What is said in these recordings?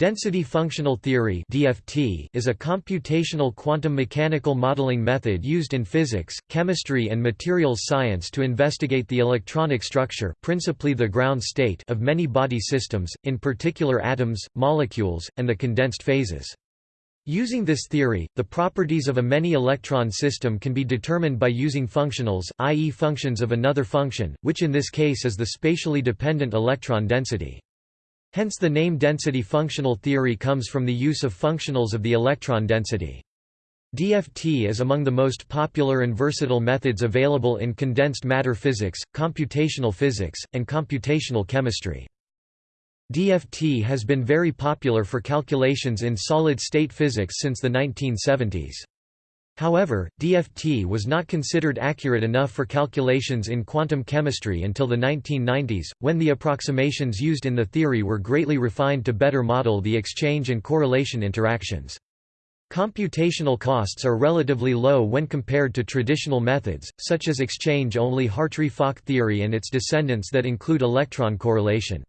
Density functional theory (DFT) is a computational quantum mechanical modeling method used in physics, chemistry and materials science to investigate the electronic structure, principally the ground state of many body systems, in particular atoms, molecules, and the condensed phases. Using this theory, the properties of a many-electron system can be determined by using functionals, i.e. functions of another function, which in this case is the spatially dependent electron density. Hence the name density functional theory comes from the use of functionals of the electron density. DFT is among the most popular and versatile methods available in condensed matter physics, computational physics, and computational chemistry. DFT has been very popular for calculations in solid-state physics since the 1970s. However, DFT was not considered accurate enough for calculations in quantum chemistry until the 1990s, when the approximations used in the theory were greatly refined to better model the exchange and correlation interactions. Computational costs are relatively low when compared to traditional methods, such as exchange-only Hartree-Fock theory and its descendants that include electron correlation.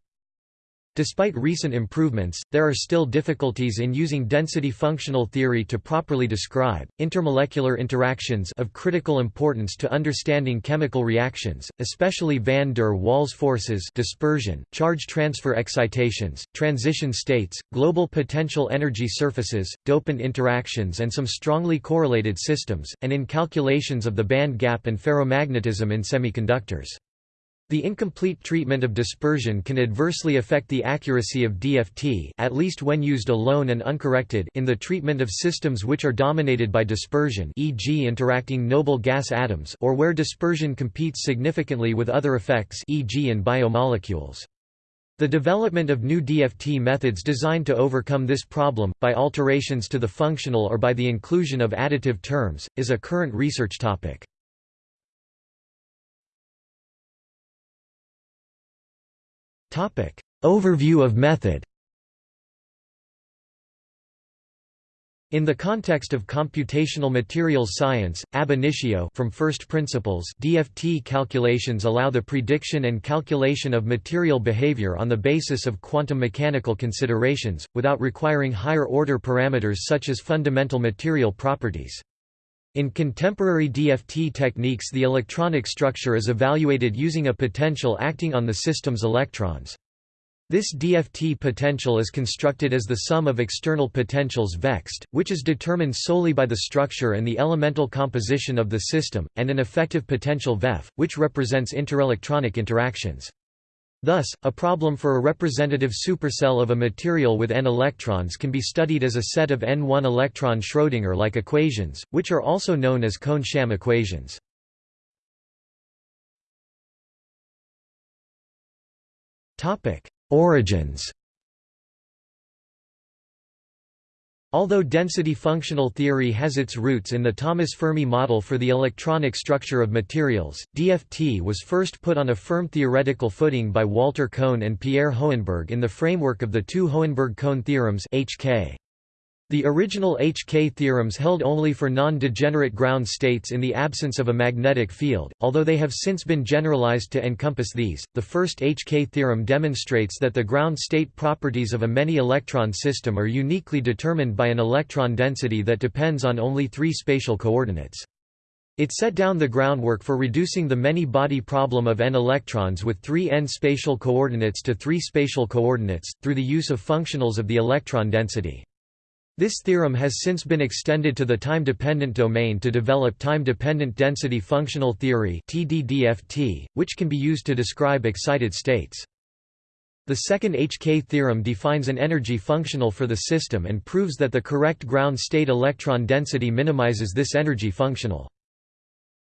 Despite recent improvements, there are still difficulties in using density functional theory to properly describe intermolecular interactions of critical importance to understanding chemical reactions, especially van der Waals forces, dispersion, charge transfer excitations, transition states, global potential energy surfaces, dopant interactions and some strongly correlated systems, and in calculations of the band gap and ferromagnetism in semiconductors. The incomplete treatment of dispersion can adversely affect the accuracy of DFT at least when used alone and uncorrected in the treatment of systems which are dominated by dispersion e.g. interacting noble gas atoms or where dispersion competes significantly with other effects e.g. in biomolecules. The development of new DFT methods designed to overcome this problem, by alterations to the functional or by the inclusion of additive terms, is a current research topic. Overview of method In the context of computational materials science, ab initio from first principles DFT calculations allow the prediction and calculation of material behavior on the basis of quantum mechanical considerations, without requiring higher-order parameters such as fundamental material properties. In contemporary DFT techniques the electronic structure is evaluated using a potential acting on the system's electrons. This DFT potential is constructed as the sum of external potentials vexed, which is determined solely by the structure and the elemental composition of the system, and an effective potential VEF, which represents interelectronic interactions. Thus, a problem for a representative supercell of a material with n electrons can be studied as a set of n1 electron Schrödinger-like equations, which are also known as Kohn-Sham equations. Origins Although density functional theory has its roots in the Thomas Fermi model for the electronic structure of materials, DFT was first put on a firm theoretical footing by Walter Kohn and Pierre Hohenberg in the framework of the two Hohenberg-Kohn theorems HK. The original HK theorems held only for non-degenerate ground states in the absence of a magnetic field, although they have since been generalized to encompass these. The first HK theorem demonstrates that the ground state properties of a many-electron system are uniquely determined by an electron density that depends on only three spatial coordinates. It set down the groundwork for reducing the many-body problem of n electrons with three n spatial coordinates to three spatial coordinates, through the use of functionals of the electron density. This theorem has since been extended to the time-dependent domain to develop time-dependent density functional theory which can be used to describe excited states. The second HK theorem defines an energy functional for the system and proves that the correct ground state electron density minimizes this energy functional.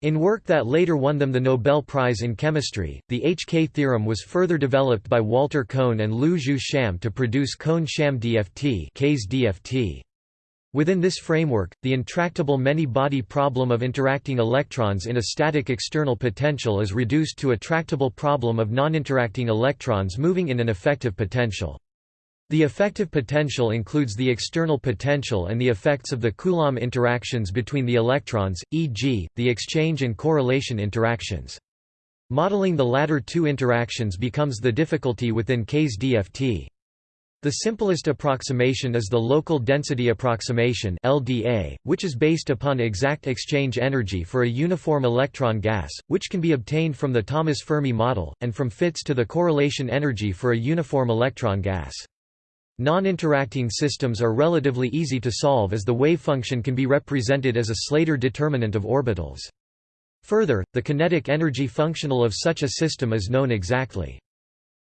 In work that later won them the Nobel Prize in Chemistry, the HK theorem was further developed by Walter Kohn and Lu Jeu Sham to produce Kohn-Sham DFT, DFT. Within this framework, the intractable many-body problem of interacting electrons in a static external potential is reduced to a tractable problem of non-interacting electrons moving in an effective potential. The effective potential includes the external potential and the effects of the Coulomb interactions between the electrons, e.g., the exchange and correlation interactions. Modeling the latter two interactions becomes the difficulty within K's DFT. The simplest approximation is the local density approximation LDA, which is based upon exact exchange energy for a uniform electron gas, which can be obtained from the Thomas Fermi model, and from fits to the correlation energy for a uniform electron gas. Non-interacting systems are relatively easy to solve as the wave function can be represented as a Slater determinant of orbitals. Further, the kinetic energy functional of such a system is known exactly.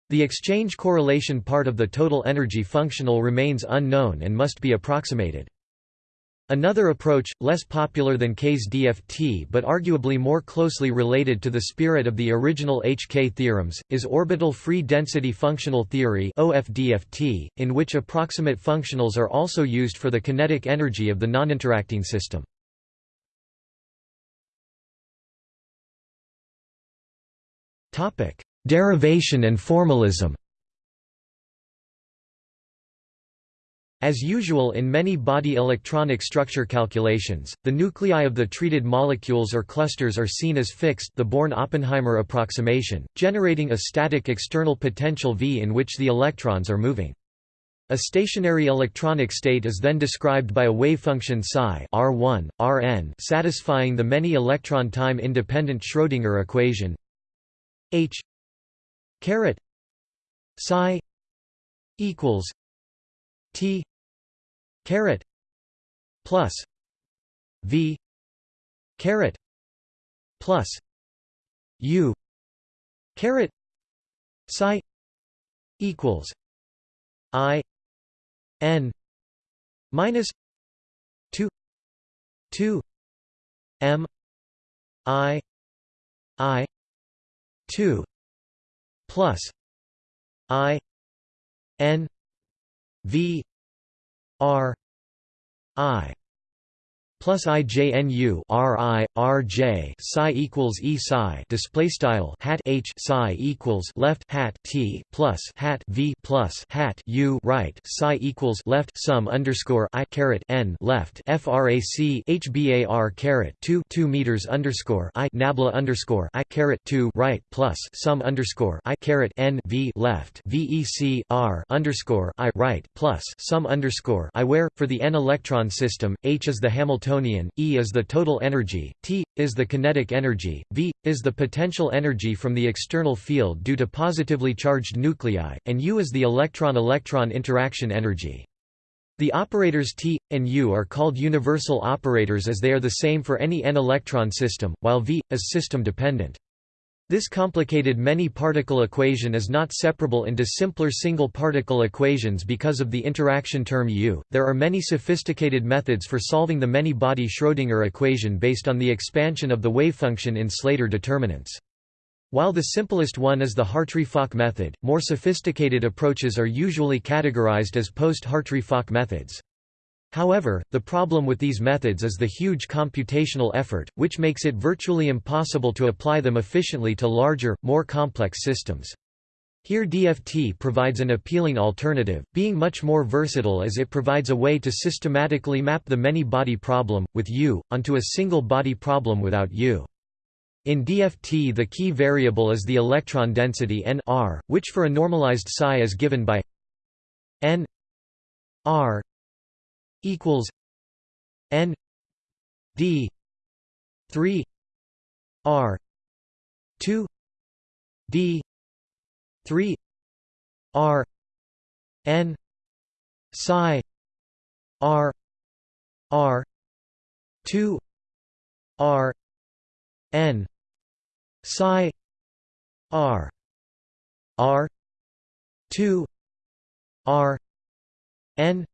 The exchange correlation part of the total energy functional remains unknown and must be approximated. Another approach, less popular than K's DFT but arguably more closely related to the spirit of the original HK theorems, is orbital free density functional theory OFDFT, in which approximate functionals are also used for the kinetic energy of the non-interacting system. Derivation and formalism As usual in many body electronic structure calculations, the nuclei of the treated molecules or clusters are seen as fixed the Born-Oppenheimer approximation, generating a static external potential V in which the electrons are moving. A stationary electronic state is then described by a wave function psi R1, Rn satisfying the many electron time independent Schrödinger equation H caret psi equals T caret plus V caret plus U caret psi equals I N minus two two M I I two plus I N V R I plus IJNU RI RJ psi equals E psi display style hat H psi equals left hat T plus hat V plus hat U right psi equals left sum underscore I caret N left frac HBAR caret 2 2 meters underscore I nabla underscore I caret 2 right plus sum underscore I caret N V left VEC R underscore I right plus sum underscore I where for the n electron system H is the Hamiltonian Hamiltonian, E is the total energy, T, is the kinetic energy, V, is the potential energy from the external field due to positively charged nuclei, and U is the electron-electron interaction energy. The operators T, and U are called universal operators as they are the same for any n-electron system, while V, is system-dependent. This complicated many-particle equation is not separable into simpler single-particle equations because of the interaction term U. There are many sophisticated methods for solving the many-body Schrödinger equation based on the expansion of the wavefunction in Slater determinants. While the simplest one is the Hartree-Fock method, more sophisticated approaches are usually categorized as post-Hartree-Fock methods. However, the problem with these methods is the huge computational effort, which makes it virtually impossible to apply them efficiently to larger, more complex systems. Here DFT provides an appealing alternative, being much more versatile as it provides a way to systematically map the many-body problem, with U, onto a single body problem without U. In DFT the key variable is the electron density n r, which for a normalized psi is given by n r equals N D three R two D three R N psi R R two R N psi R R two R N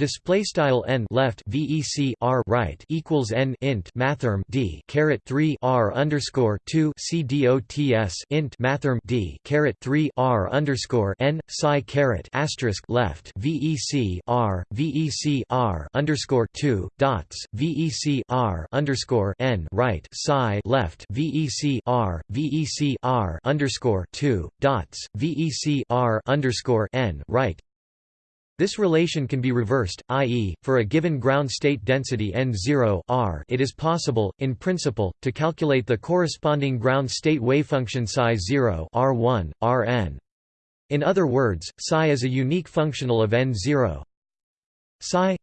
Display style n left vec r right equals n int mathrm d caret three r underscore two c dots int mathrm d caret three r underscore n psi caret asterisk left vec r vec r underscore two dots vec r underscore n right psi left vec r vec r underscore two dots vec r underscore n right this relation can be reversed, i.e., for a given ground state density n0 r, it is possible, in principle, to calculate the corresponding ground state wavefunction psi 0 r1, rn. In other words, psi is a unique functional of n0. Psi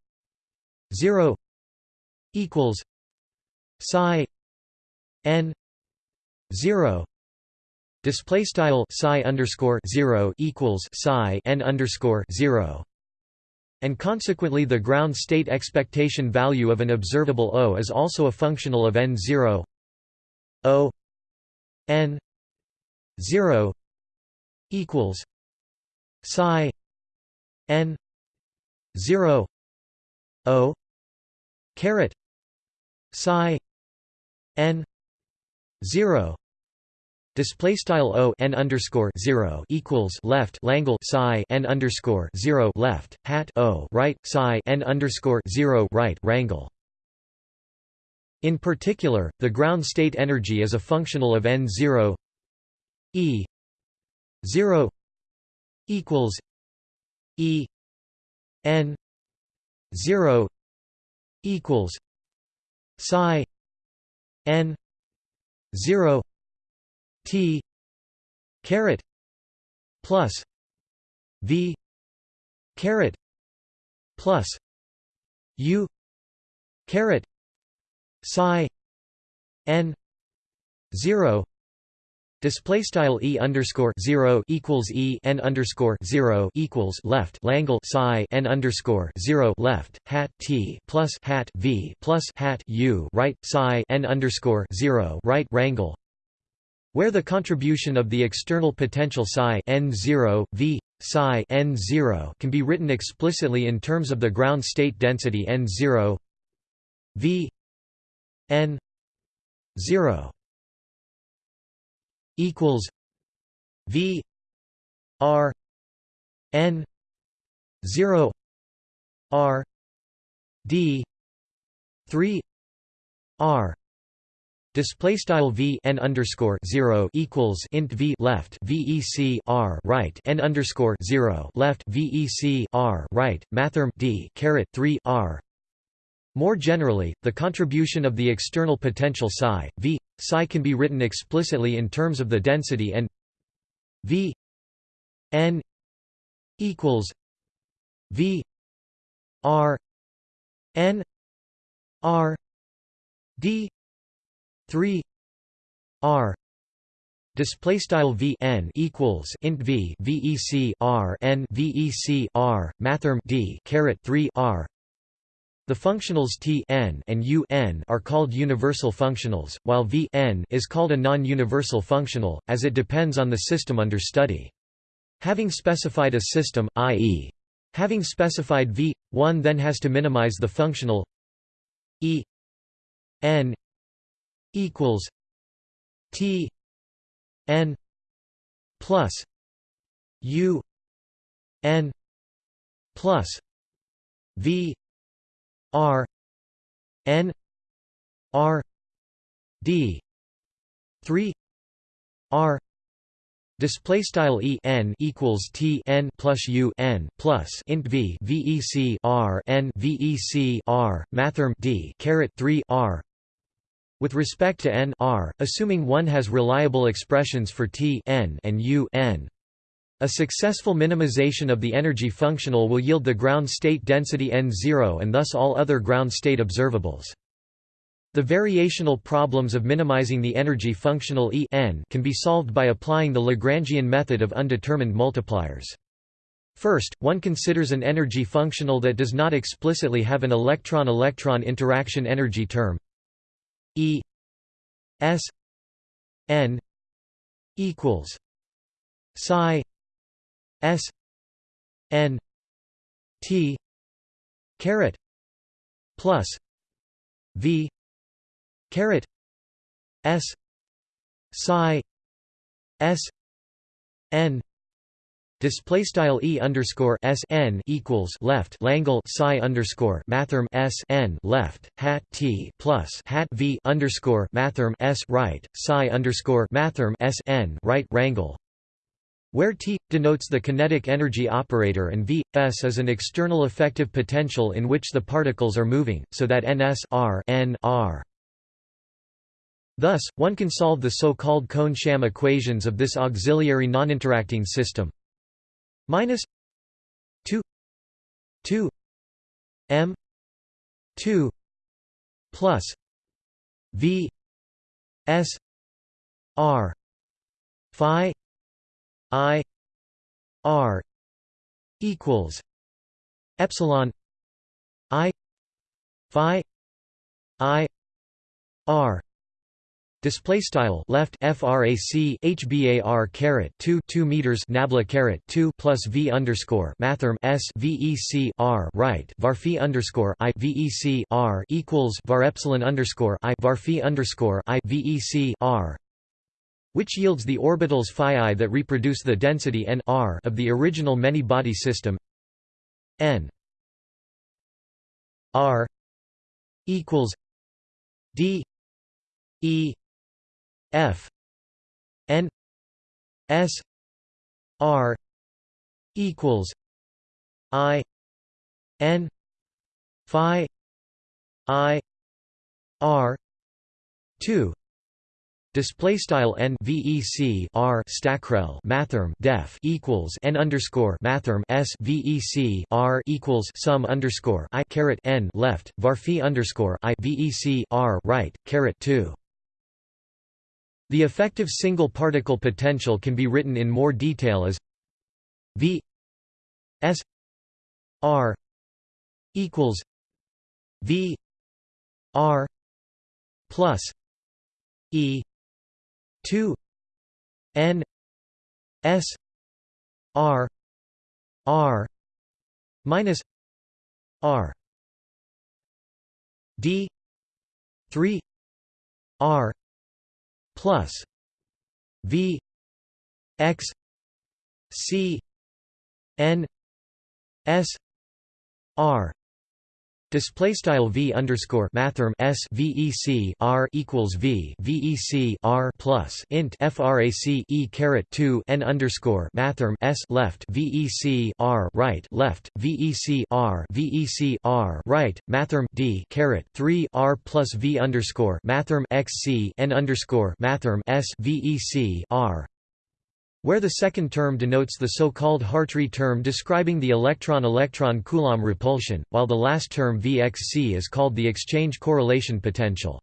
0 equals psi n 0 display style psi underscore 0 equals psi n underscore 0 and consequently the ground state expectation value of an observable O is also a functional of n0 O n 0 equals psi n 0 O caret psi n 0 Display style o n underscore zero equals left Langle psi n underscore zero left hat o right psi n underscore zero right rangle. In particular, the ground state energy is a functional of n zero e zero equals e n zero equals psi n zero T caret plus V caret plus U caret psi N zero Display style e underscore zero equals e n underscore zero equals left Langle psi n underscore zero left hat t plus hat v plus hat u right psi n underscore zero right rangle where the contribution of the external potential psi n0 v psi n0 can be written explicitly in terms of the ground state density n0 v n 0 equals v r n 0 r d 3 r Display style v n underscore zero equals int v left vec r right n underscore zero left vec r right mathrm d caret three r. More generally, the contribution of the external potential psi v psi can be written explicitly in terms of the density and v n equals v r n r d 3 r display style v n equals int v vec r n vec r mathrm d caret 3 r the functionals t n and u n are called universal functionals, while v n is called a non-universal functional, as it depends on the system under study. Having specified a system, i.e. having specified v, one then has to minimize the functional e n equals T N plus U N plus V R N R D three R Display style e n equals t n plus u n plus int v vec r n vec r mathrm d caret three r with respect to n r, assuming one has reliable expressions for t n and u n. A successful minimization of the energy functional will yield the ground state density n0 and thus all other ground state observables. The variational problems of minimizing the energy functional E n can be solved by applying the Lagrangian method of undetermined multipliers. First, one considers an energy functional that does not explicitly have an electron-electron interaction energy term E S N equals psi S N T caret plus V caret S psi S N Display style e underscore s n equals left Langle psi underscore mathrm s n left hat t plus hat v underscore mathrm s right psi underscore mathrm s n right rangle, where T denotes the kinetic energy operator and V S is an external effective potential in which the particles are moving, so that ns r n r. Thus, one can solve the so-called Kohn-Sham equations of this auxiliary noninteracting system minus 2 2 m 2 plus v s r phi i r equals epsilon i phi i r Display style left frac hbar caret 2 2 meters nabla caret 2 plus v underscore mathrm s vec r right var phi underscore i vec r equals var epsilon underscore i var phi underscore i vec r. Which yields the orbitals phi i that reproduce the density n r of the original many-body system n. R. equals d e F N S R equals I N Phi I R two. Display style n vec r stackrel mathrm def equals n underscore mathrm s vec r equals sum underscore i caret n left varphi underscore i vec r right caret two the effective single particle potential can be written in more detail as V S R equals V R plus E two N S R R minus R D three R plus V X C N S R Display style v underscore mathrm s vec r equals v vec r plus int frac e caret two n underscore mathrm s left vec r right left vec r vec r right mathrm d caret three r plus v underscore mathrm x c n underscore mathrm s vec r where the second term denotes the so-called Hartree term describing the electron-electron Coulomb repulsion, while the last term Vxc is called the exchange correlation potential.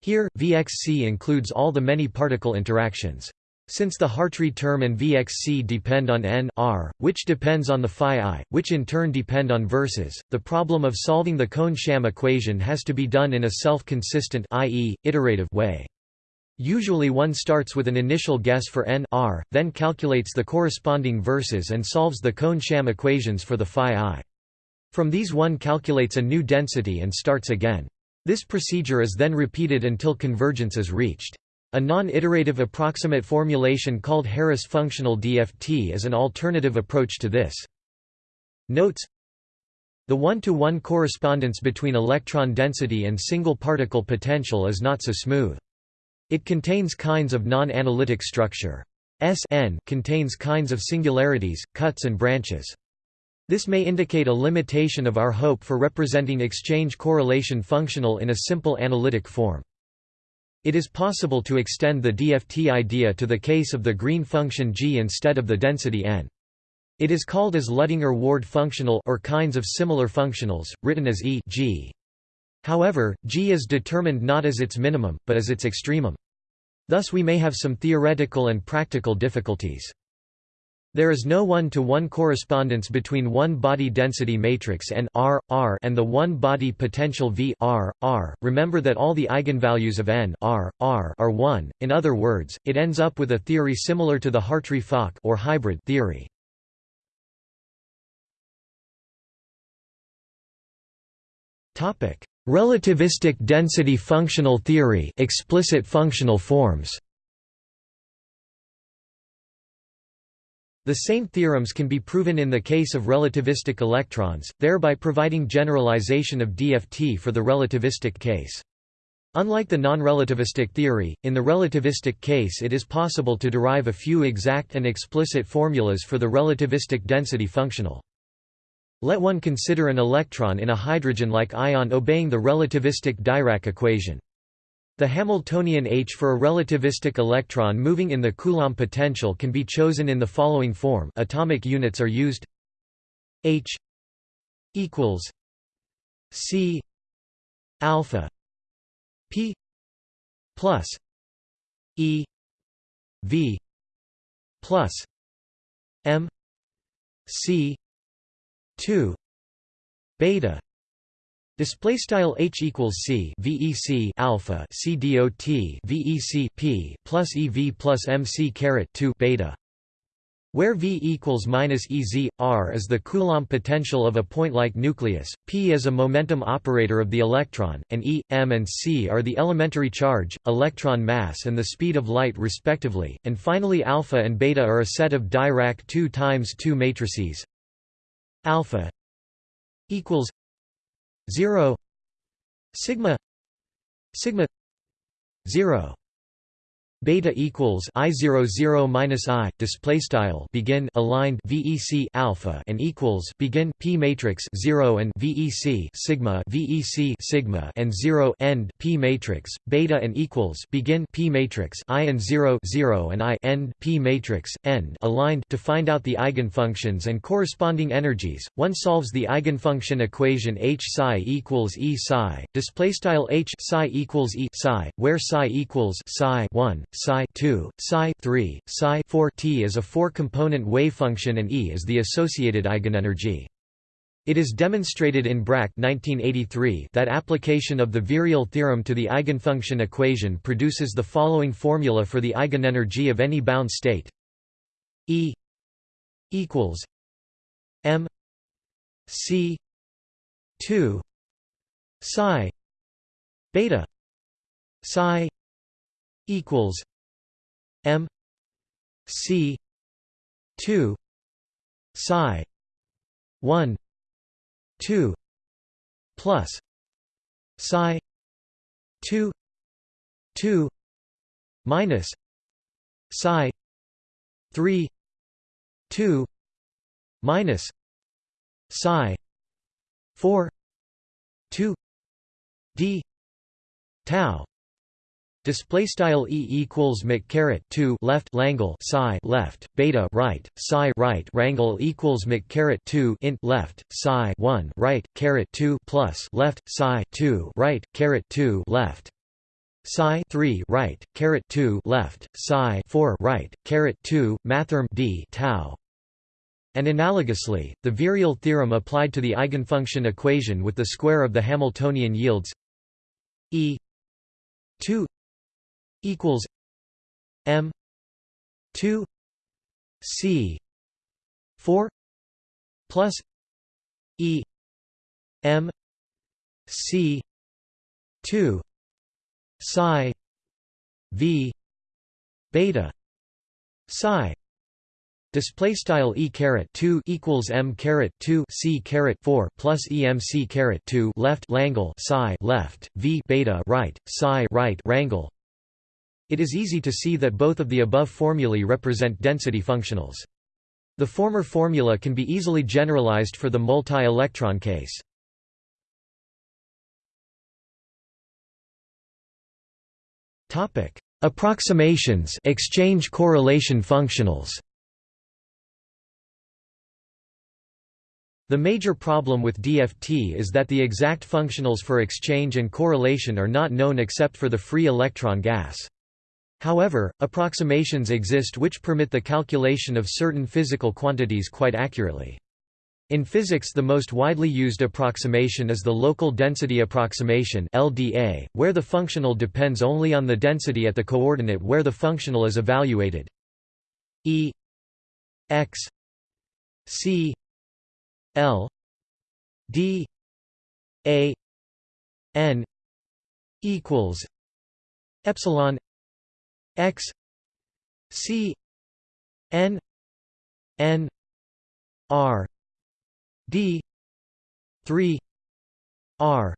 Here, Vxc includes all the many particle interactions. Since the Hartree term and Vxc depend on n r, which depends on the phi i, which in turn depend on verses, the problem of solving the Kohn-Sham equation has to be done in a self-consistent way. Usually one starts with an initial guess for n r, then calculates the corresponding verses and solves the Kohn-Sham equations for the phi i. From these one calculates a new density and starts again. This procedure is then repeated until convergence is reached. A non-iterative approximate formulation called Harris functional DFT is an alternative approach to this. Notes The one-to-one -one correspondence between electron density and single particle potential is not so smooth. It contains kinds of non-analytic structure. S n contains kinds of singularities, cuts and branches. This may indicate a limitation of our hope for representing exchange correlation functional in a simple analytic form. It is possible to extend the DFT idea to the case of the green function g instead of the density n. It is called as Luttinger-Ward functional or kinds of similar functionals, written as E g. However, G is determined not as its minimum, but as its extremum. Thus we may have some theoretical and practical difficulties. There is no one-to-one -one correspondence between one body density matrix n r, r and the one body potential V r, r. Remember that all the eigenvalues of n r, r are 1. In other words, it ends up with a theory similar to the Hartree-Fock or hybrid theory. Topic: Relativistic density functional theory explicit functional forms. The same theorems can be proven in the case of relativistic electrons, thereby providing generalization of DFT for the relativistic case. Unlike the non-relativistic theory, in the relativistic case it is possible to derive a few exact and explicit formulas for the relativistic density functional. Let one consider an electron in a hydrogen-like ion obeying the relativistic Dirac equation. The Hamiltonian H for a relativistic electron moving in the Coulomb potential can be chosen in the following form atomic units are used H equals C alpha P plus E V plus M C two beta Display style h equals c vec alpha c dot vec p plus ev plus mc caret 2 beta, where v equals minus ez r is the Coulomb potential of a point-like nucleus, p is a momentum operator of the electron, and e, m, and c are the elementary charge, electron mass, and the speed of light respectively. And finally, alpha and beta are a set of Dirac 2 times 2 matrices. Alpha equals 0 sigma sigma 0 beta equals i 0 0 minus i display style begin aligned vec alpha and equals begin p matrix 0 and vec sigma vec sigma and 0 end p matrix beta and equals begin p matrix i and 0 0 and i end p matrix end aligned to find out the eigenfunctions and corresponding energies. One solves the eigenfunction equation h psi equals e psi display style h psi equals e psi where psi equals psi 1 psi 2, psi 3, psi 4 t is a four-component wave function and E is the associated eigenenergy. It is demonstrated in Brack 1983 that application of the virial theorem to the eigenfunction equation produces the following formula for the eigenenergy of any bound state E equals m c 2 psi beta psi equals M C two psi one two plus psi two two minus psi three two minus psi four two d tau Display style e equals mc caret 2 left langle psi left beta right psi right rangle equals mc caret 2 int left psi 1 right caret 2 plus left psi 2 right caret 2 left psi 3 right caret 2 left psi 4 right caret 2 mathrm d tau. And analogously, the virial theorem applied to the eigenfunction equation with the square of the Hamiltonian yields E 2 equals M two C four plus E M C two psi V beta psi Display style e caret two equals m caret two c caret four plus emc caret two left langle psi left v beta right psi right rangle it is easy to see that both of the above formulae represent density functionals. The former formula can be easily generalized for the multi-electron case. Topic: Approximations, exchange correlation functionals. The major problem with DFT is that the exact functionals for exchange and correlation are not known except for the free electron gas. However, approximations exist which permit the calculation of certain physical quantities quite accurately. In physics the most widely used approximation is the local density approximation LDA, where the functional depends only on the density at the coordinate where the functional is evaluated. E x c l d a n equals epsilon x c n n r d 3 r.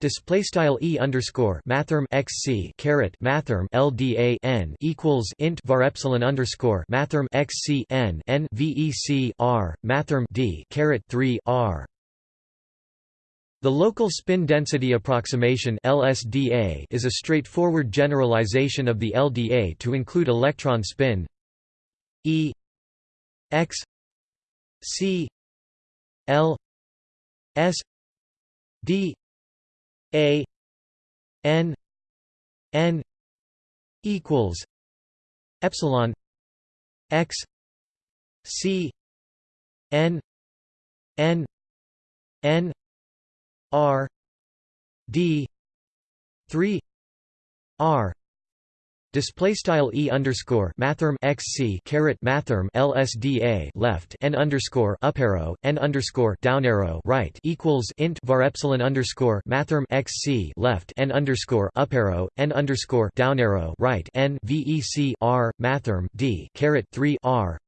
Display style e underscore mathrm x c caret mathrm lda n equals int var epsilon underscore mathrm x c n n vec r mathrm d caret 3 r The local spin density approximation LSDA is a straightforward generalization of the LDA to include electron spin E x C L S D A N N equals epsilon x C N N N R D three R. Display style e underscore mathrm x c caret mathrm lsda left n underscore up arrow n underscore down arrow right equals int var epsilon underscore mathrm x c left n underscore up arrow n underscore down arrow right n vec r mathrm d caret three r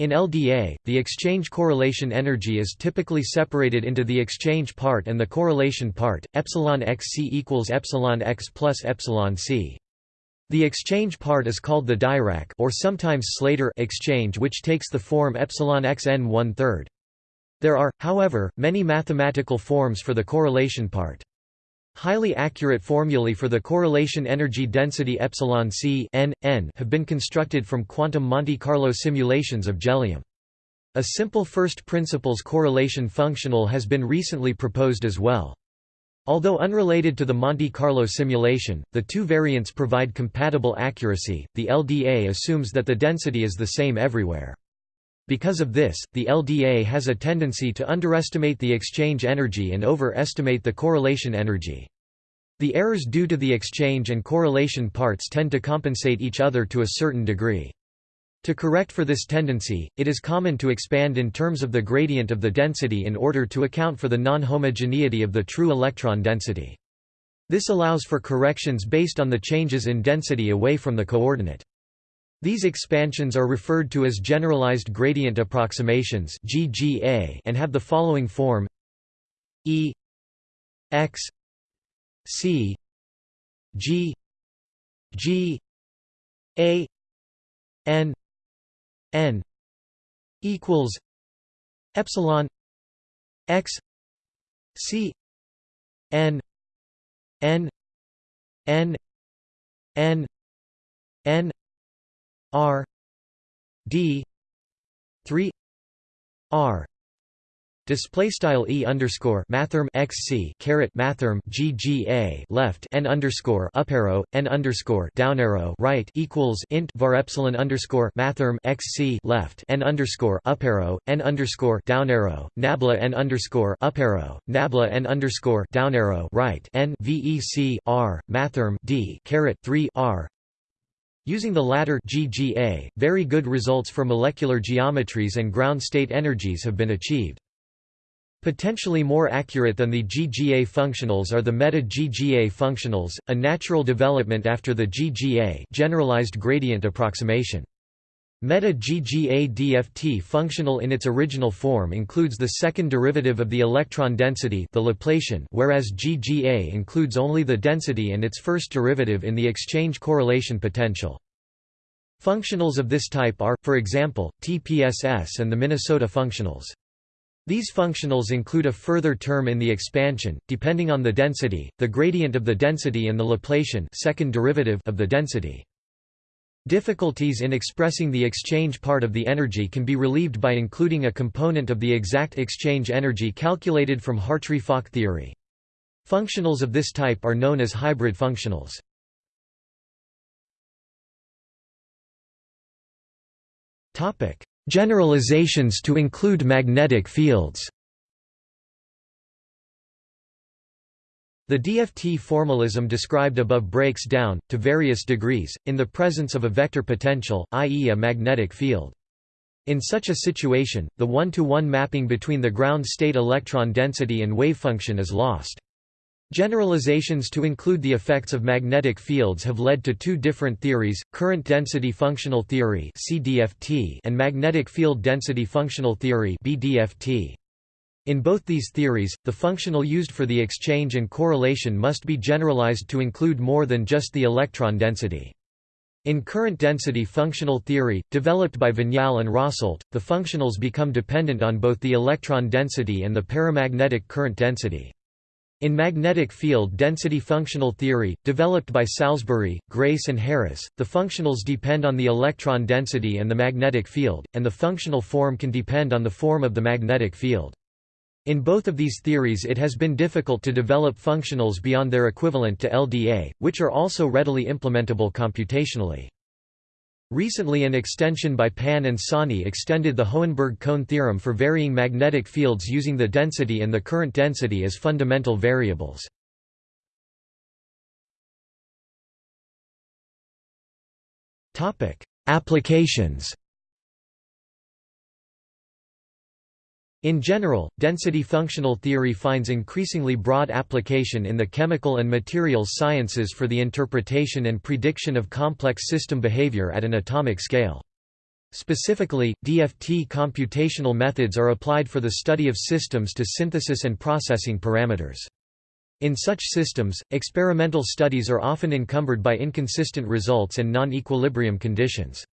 in LDA, the exchange correlation energy is typically separated into the exchange part and the correlation part. Epsilon xc equals epsilon x plus epsilon c. The exchange part is called the Dirac or sometimes Slater exchange which takes the form epsilon xn one third. There are, however, many mathematical forms for the correlation part. Highly accurate formulae for the correlation energy density epsilon c n, n have been constructed from quantum Monte Carlo simulations of jellium. A simple first principles correlation functional has been recently proposed as well. Although unrelated to the Monte Carlo simulation, the two variants provide compatible accuracy. The LDA assumes that the density is the same everywhere. Because of this, the LDA has a tendency to underestimate the exchange energy and overestimate the correlation energy. The errors due to the exchange and correlation parts tend to compensate each other to a certain degree. To correct for this tendency, it is common to expand in terms of the gradient of the density in order to account for the non-homogeneity of the true electron density. This allows for corrections based on the changes in density away from the coordinate. These expansions are referred to as generalized gradient approximations (GGA) and have the following form: E x C G G A N N equals epsilon x C N N N N N R D three R. Display style e underscore mathrm x c caret mathrm gga left n underscore up arrow n underscore down arrow right equals int var epsilon underscore mathrm x c left n underscore up arrow n underscore down arrow nabla n underscore up arrow nabla n underscore down arrow right n vec r mathrm d caret three r Using the latter GGA, very good results for molecular geometries and ground state energies have been achieved. Potentially more accurate than the GGA functionals are the meta-GGA functionals, a natural development after the GGA generalized gradient approximation. Meta-GGA DFT functional in its original form includes the second derivative of the electron density the Laplacian whereas GGA includes only the density and its first derivative in the exchange correlation potential. Functionals of this type are, for example, TPSS and the Minnesota functionals. These functionals include a further term in the expansion, depending on the density, the gradient of the density and the Laplacian second derivative of the density. Difficulties in expressing the exchange part of the energy can be relieved by including a component of the exact exchange energy calculated from Hartree-Fock theory. Functionals of this type are known as hybrid functionals. Generalizations to include magnetic fields The DFT formalism described above breaks down, to various degrees, in the presence of a vector potential, i.e. a magnetic field. In such a situation, the one-to-one -one mapping between the ground state electron density and wavefunction is lost. Generalizations to include the effects of magnetic fields have led to two different theories, current density functional theory and magnetic field density functional theory BDFT. In both these theories, the functional used for the exchange and correlation must be generalized to include more than just the electron density. In current density functional theory, developed by Vignale and Rasolt, the functionals become dependent on both the electron density and the paramagnetic current density. In magnetic field density functional theory, developed by Salsbury, Grayce and Harris, the functionals depend on the electron density and the magnetic field, and the functional form can depend on the form of the magnetic field. In both of these theories it has been difficult to develop functionals beyond their equivalent to LDA, which are also readily implementable computationally. Recently an extension by Pan and Sahni extended the Hohenberg-Kohn theorem for varying magnetic fields using the density and the current density as fundamental variables. Applications In general, density functional theory finds increasingly broad application in the chemical and materials sciences for the interpretation and prediction of complex system behavior at an atomic scale. Specifically, DFT computational methods are applied for the study of systems to synthesis and processing parameters. In such systems, experimental studies are often encumbered by inconsistent results and non-equilibrium conditions.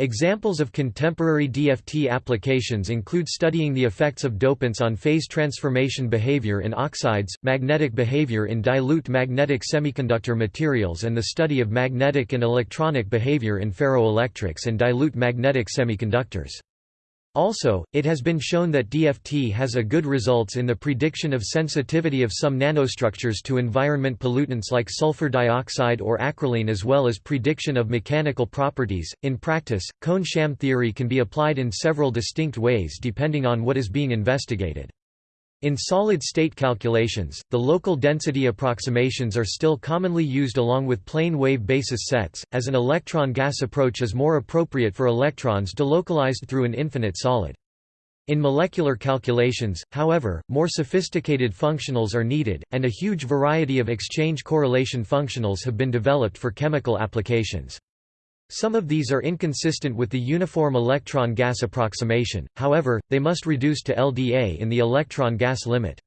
Examples of contemporary DFT applications include studying the effects of dopants on phase transformation behavior in oxides, magnetic behavior in dilute magnetic semiconductor materials and the study of magnetic and electronic behavior in ferroelectrics and dilute magnetic semiconductors. Also, it has been shown that DFT has a good results in the prediction of sensitivity of some nanostructures to environment pollutants like sulfur dioxide or acrolein as well as prediction of mechanical properties. In practice, Kohn-Sham theory can be applied in several distinct ways depending on what is being investigated. In solid-state calculations, the local density approximations are still commonly used along with plane wave basis sets, as an electron-gas approach is more appropriate for electrons delocalized through an infinite solid. In molecular calculations, however, more sophisticated functionals are needed, and a huge variety of exchange correlation functionals have been developed for chemical applications. Some of these are inconsistent with the uniform electron-gas approximation, however, they must reduce to LDA in the electron-gas limit.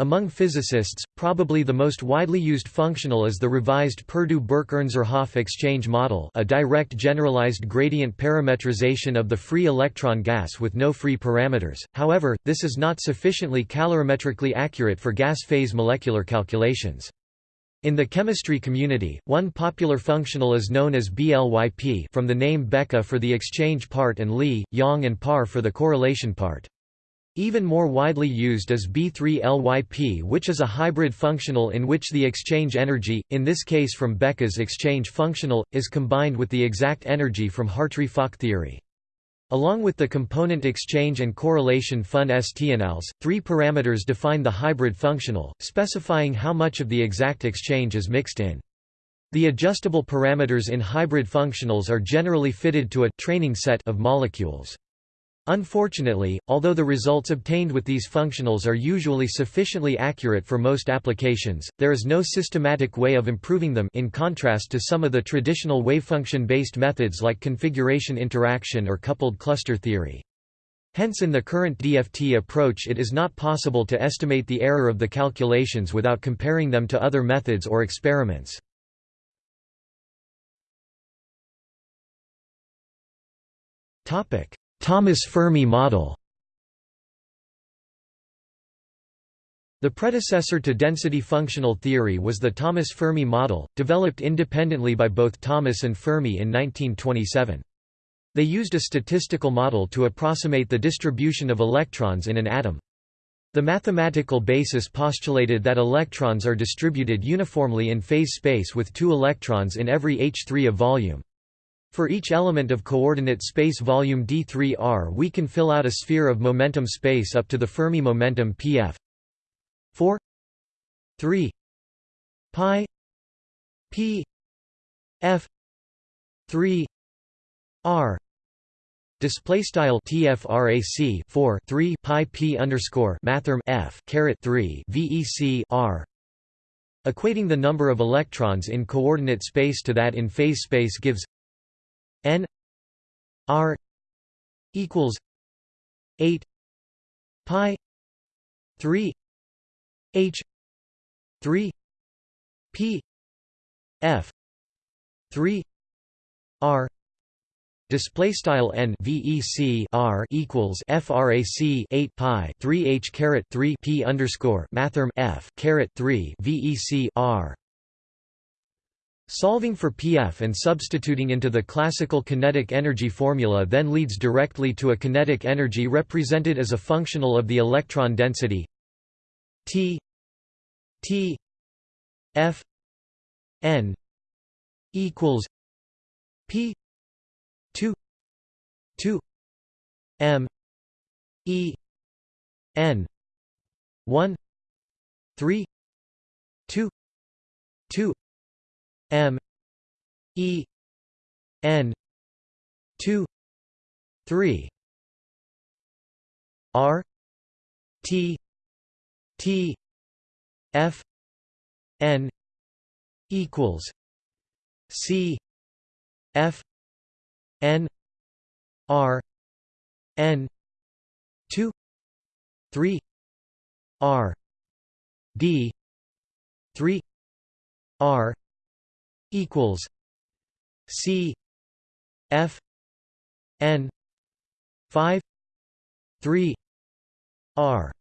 Among physicists, probably the most widely used functional is the revised Perdew-Burke-Ernzerhof exchange model a direct generalized gradient parametrization of the free electron gas with no free parameters, however, this is not sufficiently calorimetrically accurate for gas phase molecular calculations. In the chemistry community, one popular functional is known as BLYP from the name Becke for the exchange part and Lee, Yang and Parr for the correlation part. Even more widely used is B3LYP which is a hybrid functional in which the exchange energy, in this case from Becke's exchange functional, is combined with the exact energy from Hartree-Fock theory. Along with the component exchange and correlation fun STNLs, three parameters define the hybrid functional, specifying how much of the exact exchange is mixed in. The adjustable parameters in hybrid functionals are generally fitted to a training set of molecules. Unfortunately, although the results obtained with these functionals are usually sufficiently accurate for most applications, there is no systematic way of improving them in contrast to some of the traditional wavefunction-based methods like configuration interaction or coupled cluster theory. Hence in the current DFT approach it is not possible to estimate the error of the calculations without comparing them to other methods or experiments. Topic: Thomas Fermi model The predecessor to density functional theory was the Thomas Fermi model, developed independently by both Thomas and Fermi in 1927. They used a statistical model to approximate the distribution of electrons in an atom. The mathematical basis postulated that electrons are distributed uniformly in phase space with two electrons in every H3 of volume. For each element of coordinate space volume d3r we can fill out a sphere of momentum space up to the Fermi momentum pf 4 3 pi p f 3 r. Display style tfrac 4 3 pi p underscore mathrm f caret 3 vec r. Equating the number of electrons in coordinate space to that in phase space gives n r equals 8 pi 3 h 3 p f 3 r display style n vec r equals frac 8 pi 3 h caret 3 p underscore mathrm f caret 3 vec r Solving for pf and substituting into the classical kinetic energy formula then leads directly to a kinetic energy represented as a functional of the electron density T T F N equals P two two M E N one three two two M E N two three R T T F N equals C F N R N two three R D three R equals C F N five three R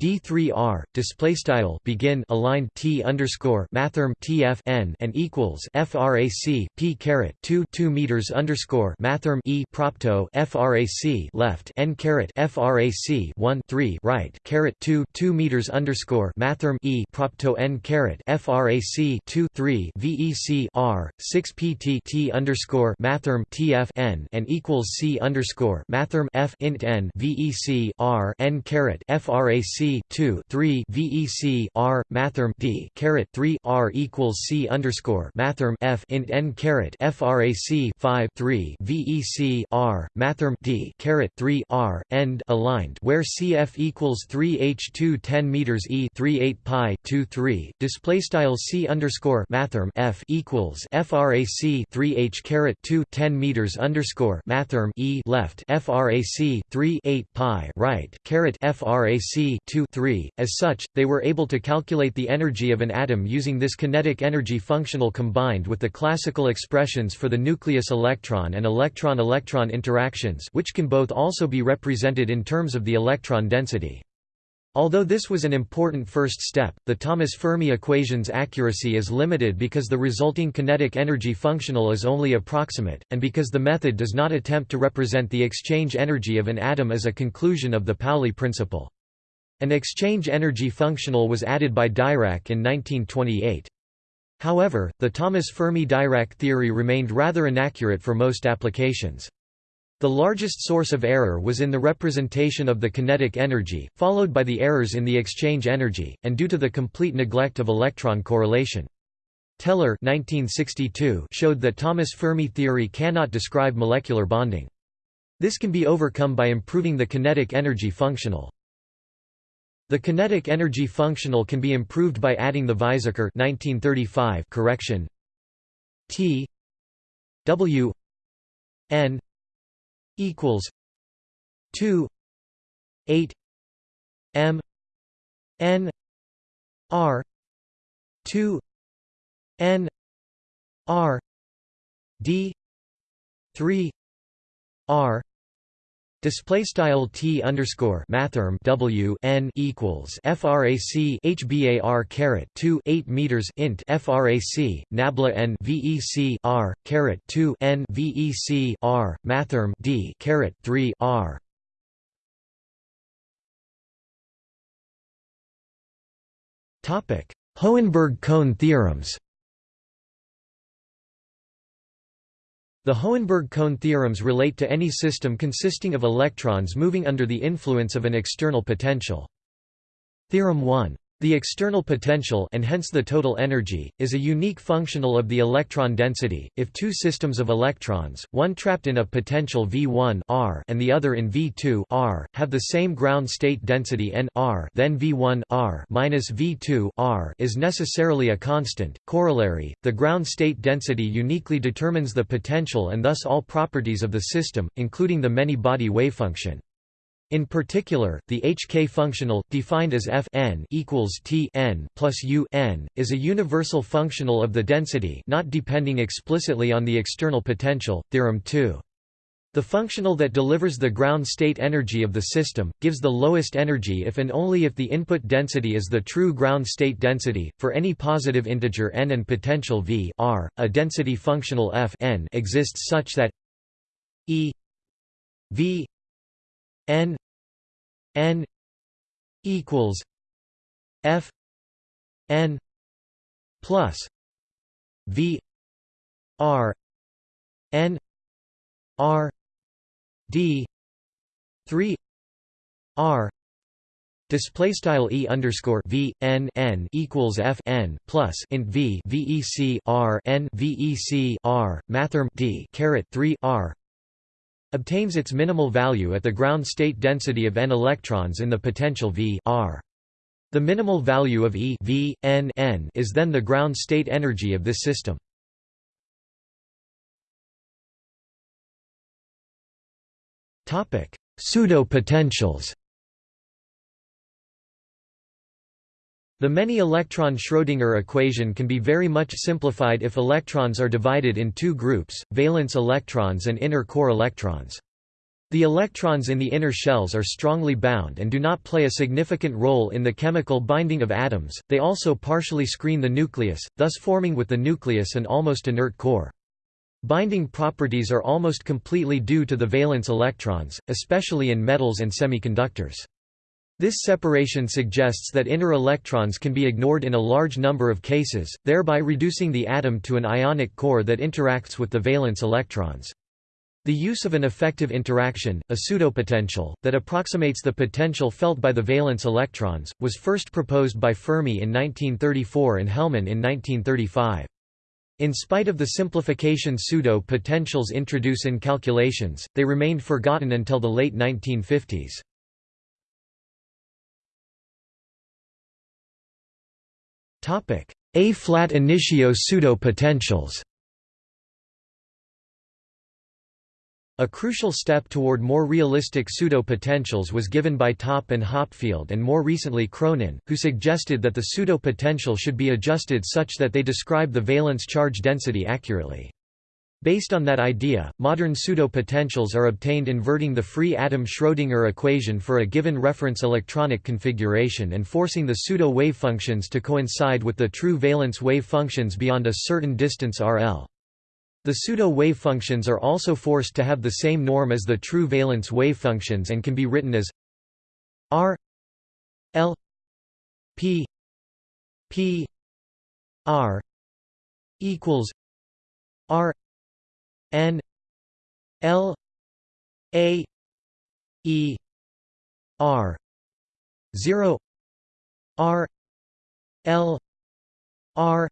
D3R display style begin aligned T underscore mathrm TF n and equals frac P caret 2 2 meters underscore mathrm E propto frac left n caret frac 1 3 right caret 2 2 meters underscore mathrm E propto n caret frac 2 3 vec R 6 pt T underscore mathrm TF n and equals C underscore mathrm F int n vec R n caret frac 2 3 VEC R mathrm D caret 3 R equals C underscore mathrm F int N caret FRAC 5 3 VEC R mathrm D caret 3 R end aligned where CF equals 3 H 2 10 meters E 3 8 pi 2 3 display style C underscore mathrm F equals FRAC 3 H caret 2 10 meters underscore mathrm E left FRAC 3 8 pi right caret FRAC 2 3. As such, they were able to calculate the energy of an atom using this kinetic energy functional combined with the classical expressions for the nucleus electron and electron-electron interactions which can both also be represented in terms of the electron density. Although this was an important first step, the Thomas Fermi equation's accuracy is limited because the resulting kinetic energy functional is only approximate, and because the method does not attempt to represent the exchange energy of an atom as a conclusion of the Pauli principle. An exchange energy functional was added by Dirac in 1928. However, the Thomas Fermi-Dirac theory remained rather inaccurate for most applications. The largest source of error was in the representation of the kinetic energy, followed by the errors in the exchange energy, and due to the complete neglect of electron correlation. Teller 1962 showed that Thomas Fermi theory cannot describe molecular bonding. This can be overcome by improving the kinetic energy functional. The kinetic energy functional can be improved by adding the Weizsäcker 1935 correction. T W N equals 2 8 M N R 2 N R D 3 R Display style t underscore mathrm w n equals frac hbar caret 2 8 meters int frac nabla n vec r caret 2 n vec r mathrm d caret 3 r. Topic: Hohenberg-Kohn theorems. The Hohenberg-Kohn theorems relate to any system consisting of electrons moving under the influence of an external potential. Theorem 1 the external potential and hence the total energy, is a unique functional of the electron density. If two systems of electrons, one trapped in a potential V1 R and the other in V2 R, have the same ground state density n R, then V1 R minus V2 R is necessarily a constant. Corollary: the ground state density uniquely determines the potential and thus all properties of the system, including the many-body wavefunction. In particular, the Hk functional, defined as f n equals t n plus u n, is a universal functional of the density not depending explicitly on the external potential. Theorem 2. The functional that delivers the ground state energy of the system, gives the lowest energy if and only if the input density is the true ground state density. For any positive integer n and potential v r, a density functional f n exists such that e v n n equals f n plus v r n r d 3 r Display style e underscore v n n equals f n plus int v vec r n vec r mathrm d caret 3 r obtains its minimal value at the ground state density of n electrons in the potential V R. The minimal value of E v, n, n is then the ground state energy of this system. Pseudo-potentials The many-electron Schrödinger equation can be very much simplified if electrons are divided in two groups, valence electrons and inner core electrons. The electrons in the inner shells are strongly bound and do not play a significant role in the chemical binding of atoms, they also partially screen the nucleus, thus forming with the nucleus an almost inert core. Binding properties are almost completely due to the valence electrons, especially in metals and semiconductors. This separation suggests that inner electrons can be ignored in a large number of cases, thereby reducing the atom to an ionic core that interacts with the valence electrons. The use of an effective interaction, a pseudopotential, that approximates the potential felt by the valence electrons, was first proposed by Fermi in 1934 and Hellmann in 1935. In spite of the simplification pseudo-potentials introduce in calculations, they remained forgotten until the late 1950s. A-flat initio pseudo-potentials A crucial step toward more realistic pseudo-potentials was given by Topp and Hopfield and more recently Cronin, who suggested that the pseudo-potential should be adjusted such that they describe the valence charge density accurately. Based on that idea, modern pseudo-potentials are obtained inverting the free atom Schrödinger equation for a given reference electronic configuration and forcing the pseudo-wave functions to coincide with the true valence wave functions beyond a certain distance RL. The pseudo-wave functions are also forced to have the same norm as the true valence wave functions and can be written as R L P P R equals R N L A E R. Zero. R L R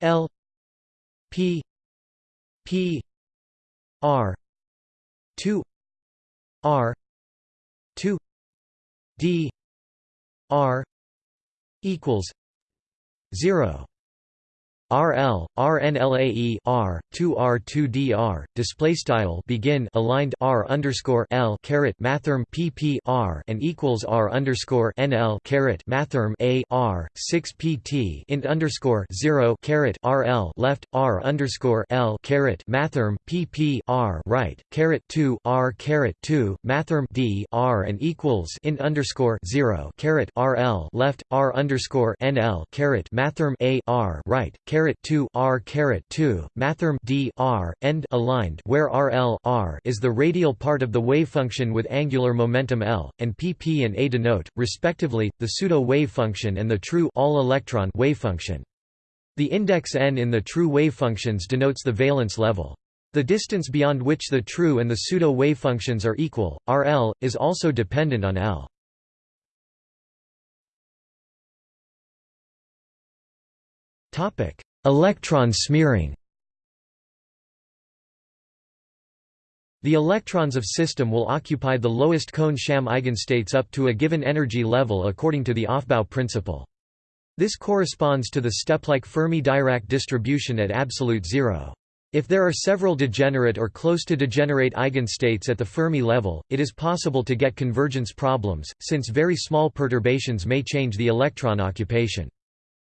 L P P R. Two. R. Two. D. R. Equals. Zero RL RNLAE R 2 R 2 DR display style begin aligned R underscore L caret mathrm PP R and equals R underscore NL caret mathrm A R 6 PT int underscore 0 caret RL left R underscore L caret mathrm PP R right caret 2 R caret 2 mathrm D R and equals int underscore 0 caret RL left R underscore NL caret mathrm A R right caret caret 2 r caret 2 mathrm d r end aligned where rl r is the radial part of the wave function with angular momentum l and pp and a denote respectively the pseudo wave function and the true all electron wave function. The index n in the true wave functions denotes the valence level. The distance beyond which the true and the pseudo wave functions are equal rl is also dependent on l. Topic Electron smearing The electrons of system will occupy the lowest Kohn-Sham eigenstates up to a given energy level according to the Aufbau principle. This corresponds to the step-like Fermi-Dirac distribution at absolute zero. If there are several degenerate or close to degenerate eigenstates at the Fermi level, it is possible to get convergence problems, since very small perturbations may change the electron occupation.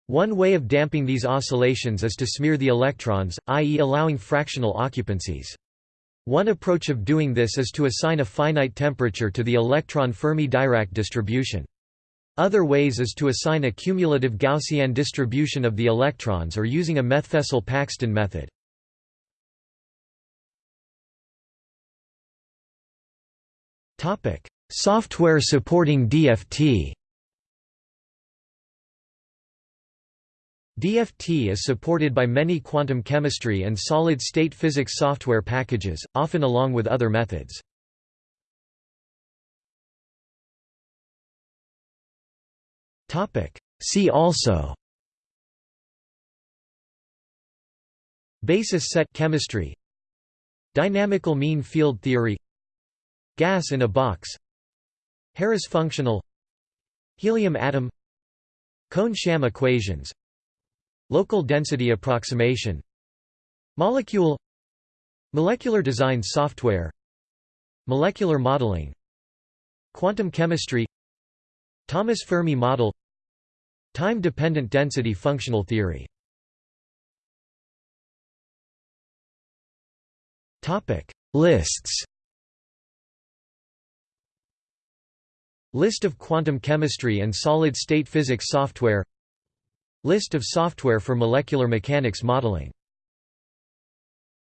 One way of damping these oscillations is to smear the electrons, i.e. allowing fractional occupancies. One approach of doing this is to assign a finite temperature to the electron Fermi-Dirac distribution. Other ways is to assign a cumulative Gaussian distribution of the electrons or using a Methfessel-Paxton method. Software supporting DFT DFT is supported by many quantum chemistry and solid-state physics software packages, often along with other methods. See also Basis set chemistry Dynamical mean field theory Gas in a box Harris functional Helium atom Kohn-Sham equations Local density approximation Molecule Molecular design software Molecular modeling Quantum chemistry Thomas Fermi model Time-dependent density functional theory. Lists. List of quantum chemistry and solid-state physics software List of software for molecular mechanics modeling